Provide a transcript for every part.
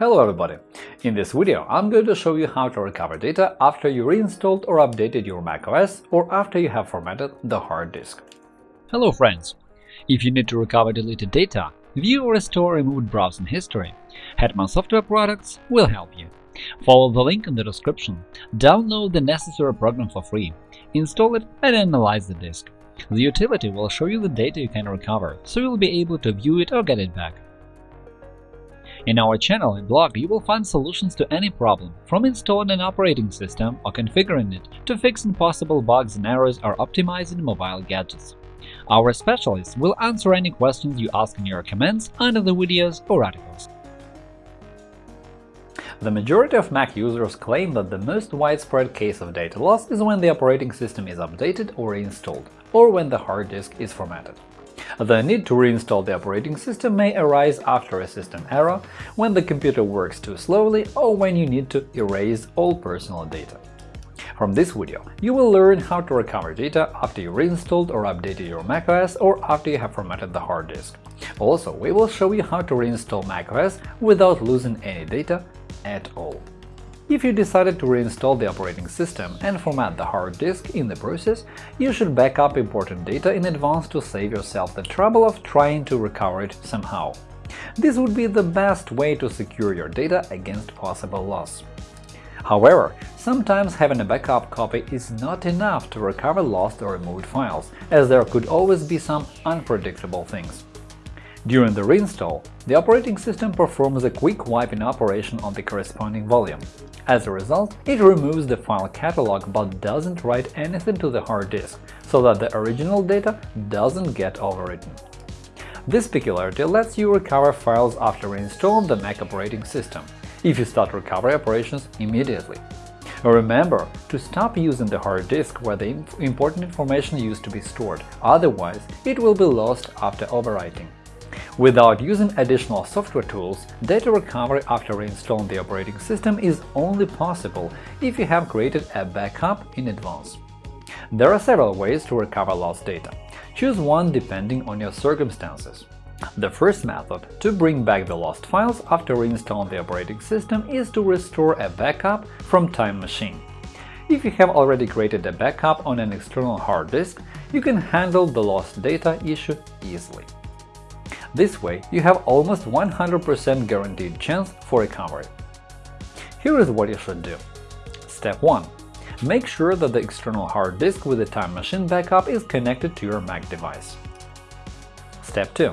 Hello everybody! In this video I'm going to show you how to recover data after you reinstalled or updated your macOS or after you have formatted the hard disk. Hello friends! If you need to recover deleted data, view or restore removed browsing history, Hetman Software Products will help you. Follow the link in the description, download the necessary program for free, install it and analyze the disk. The utility will show you the data you can recover, so you'll be able to view it or get it back. In our channel and blog, you will find solutions to any problem, from installing an operating system or configuring it to fixing possible bugs and errors or optimizing mobile gadgets. Our specialists will answer any questions you ask in your comments under the videos or articles. The majority of Mac users claim that the most widespread case of data loss is when the operating system is updated or reinstalled, or when the hard disk is formatted. The need to reinstall the operating system may arise after a system error, when the computer works too slowly, or when you need to erase all personal data. From this video, you will learn how to recover data after you reinstalled or updated your macOS or after you have formatted the hard disk. Also, we will show you how to reinstall macOS without losing any data at all. If you decided to reinstall the operating system and format the hard disk in the process, you should back up important data in advance to save yourself the trouble of trying to recover it somehow. This would be the best way to secure your data against possible loss. However, sometimes having a backup copy is not enough to recover lost or removed files, as there could always be some unpredictable things. During the reinstall, the operating system performs a quick wiping operation on the corresponding volume. As a result, it removes the file catalog but doesn't write anything to the hard disk, so that the original data doesn't get overwritten. This peculiarity lets you recover files after reinstalling the Mac operating system, if you start recovery operations immediately. Remember to stop using the hard disk where the important information used to be stored, otherwise it will be lost after overwriting. Without using additional software tools, data recovery after reinstalling the operating system is only possible if you have created a backup in advance. There are several ways to recover lost data. Choose one depending on your circumstances. The first method to bring back the lost files after reinstalling the operating system is to restore a backup from Time Machine. If you have already created a backup on an external hard disk, you can handle the lost data issue easily. This way, you have almost 100% guaranteed chance for recovery. Here is what you should do. Step 1. Make sure that the external hard disk with the Time Machine backup is connected to your Mac device. Step 2.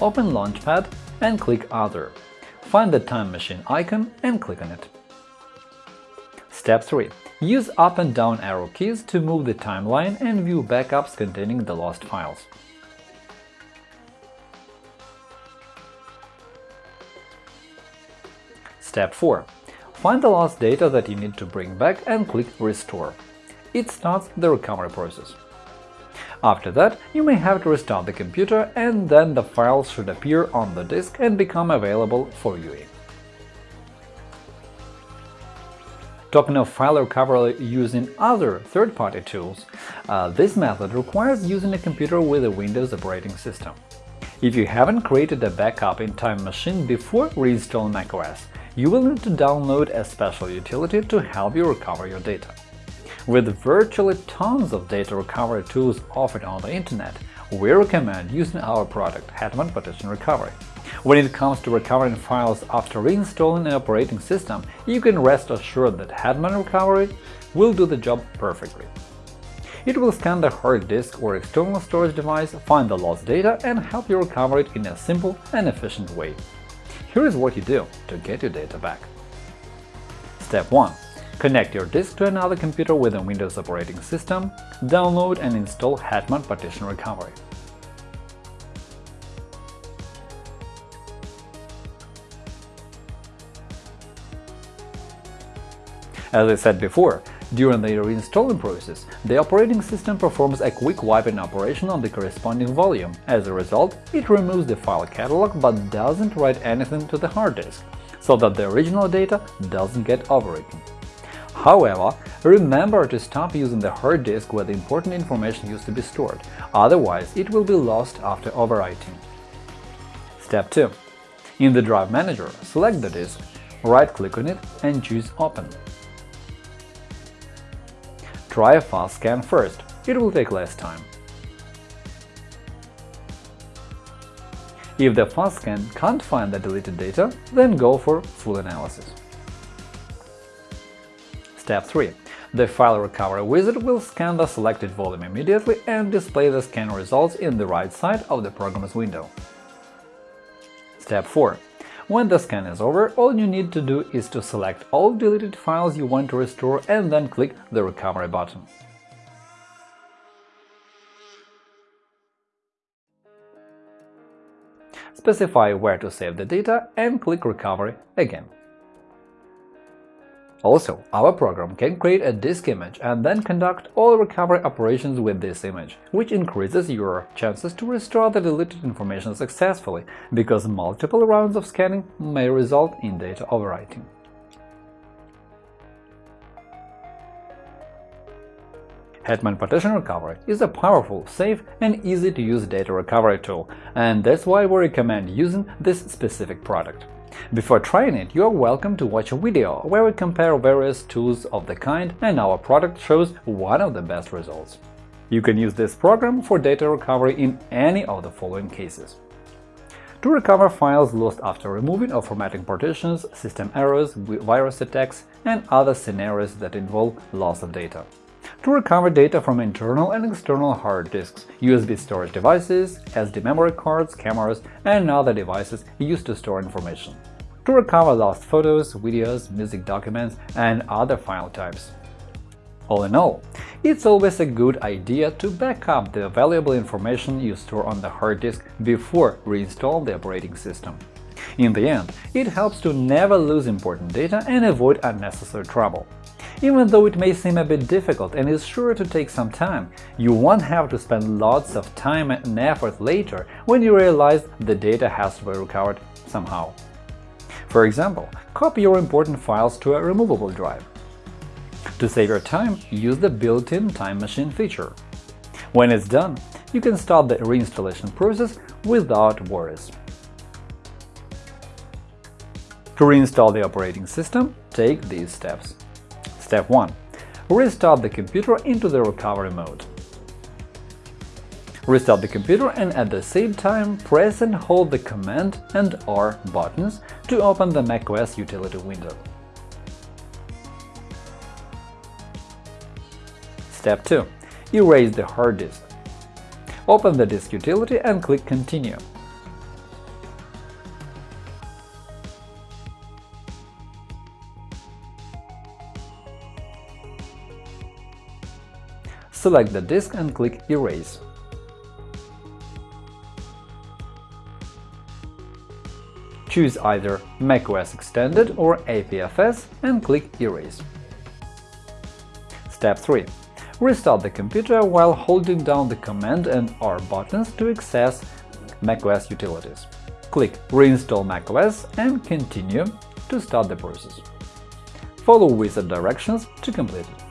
Open Launchpad and click Other. Find the Time Machine icon and click on it. Step 3. Use up and down arrow keys to move the timeline and view backups containing the lost files. Step 4. Find the lost data that you need to bring back and click Restore. It starts the recovery process. After that, you may have to restart the computer, and then the files should appear on the disk and become available for viewing. Talking of file recovery using other third-party tools, uh, this method requires using a computer with a Windows operating system. If you haven't created a backup in Time Machine before reinstalling macOS, you will need to download a special utility to help you recover your data. With virtually tons of data recovery tools offered on the internet, we recommend using our product Hetman Partition Recovery. When it comes to recovering files after reinstalling an operating system, you can rest assured that Hetman Recovery will do the job perfectly. It will scan the hard disk or external storage device, find the lost data, and help you recover it in a simple and efficient way. Here is what you do to get your data back. Step 1. Connect your disk to another computer with a Windows operating system, download and install Hetman Partition Recovery. As I said before, during the reinstalling process, the operating system performs a quick wiping operation on the corresponding volume. As a result, it removes the file catalog but doesn't write anything to the hard disk, so that the original data doesn't get overwritten. However, remember to stop using the hard disk where the important information used to be stored, otherwise it will be lost after overwriting. Step 2. In the Drive Manager, select the disk, right-click on it and choose Open. Try a fast scan first, it will take less time. If the fast scan can't find the deleted data, then go for full analysis. Step 3. The File Recovery wizard will scan the selected volume immediately and display the scan results in the right side of the program's window. Step 4. When the scan is over, all you need to do is to select all deleted files you want to restore and then click the Recovery button. Specify where to save the data and click Recovery again. Also, our program can create a disk image and then conduct all recovery operations with this image, which increases your chances to restore the deleted information successfully, because multiple rounds of scanning may result in data overwriting. Hetman Partition Recovery is a powerful, safe and easy-to-use data recovery tool, and that's why we recommend using this specific product. Before trying it, you are welcome to watch a video where we compare various tools of the kind and our product shows one of the best results. You can use this program for data recovery in any of the following cases. To recover files lost after removing or formatting partitions, system errors, virus attacks, and other scenarios that involve loss of data. To recover data from internal and external hard disks, USB storage devices, SD memory cards, cameras, and other devices used to store information to recover lost photos, videos, music documents, and other file types. All in all, it's always a good idea to back up the valuable information you store on the hard disk before reinstall the operating system. In the end, it helps to never lose important data and avoid unnecessary trouble. Even though it may seem a bit difficult and is sure to take some time, you won't have to spend lots of time and effort later when you realize the data has to be recovered somehow. For example, copy your important files to a removable drive. To save your time, use the built-in Time Machine feature. When it's done, you can start the reinstallation process without worries. To reinstall the operating system, take these steps. Step 1. Restart the computer into the recovery mode. Restart the computer and at the same time press and hold the Command and R buttons to open the macOS utility window. Step 2. Erase the hard disk. Open the disk utility and click Continue. Select the disk and click Erase. Choose either macOS Extended or APFS and click Erase. Step 3. Restart the computer while holding down the Command and R buttons to access macOS utilities. Click Reinstall macOS and Continue to start the process. Follow wizard directions to complete it.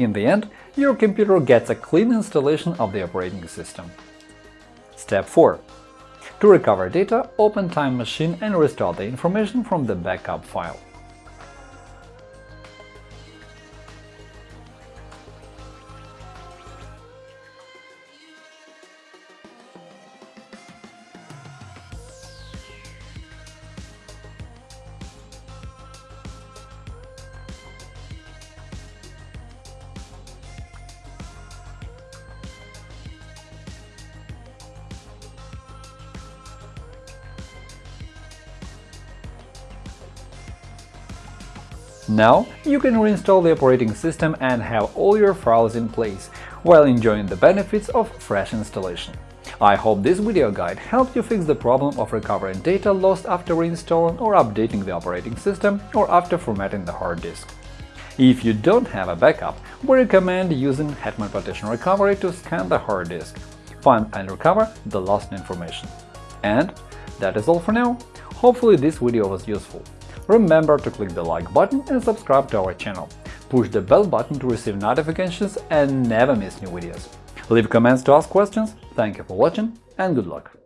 In the end, your computer gets a clean installation of the operating system. Step 4. To recover data, open Time Machine and restore the information from the backup file. Now you can reinstall the operating system and have all your files in place, while enjoying the benefits of fresh installation. I hope this video guide helped you fix the problem of recovering data lost after reinstalling or updating the operating system or after formatting the hard disk. If you don't have a backup, we recommend using Hetman Partition Recovery to scan the hard disk. find and recover the lost information. And that is all for now. Hopefully this video was useful. Remember to click the like button and subscribe to our channel. Push the bell button to receive notifications and never miss new videos. Leave comments to ask questions. Thank you for watching and good luck!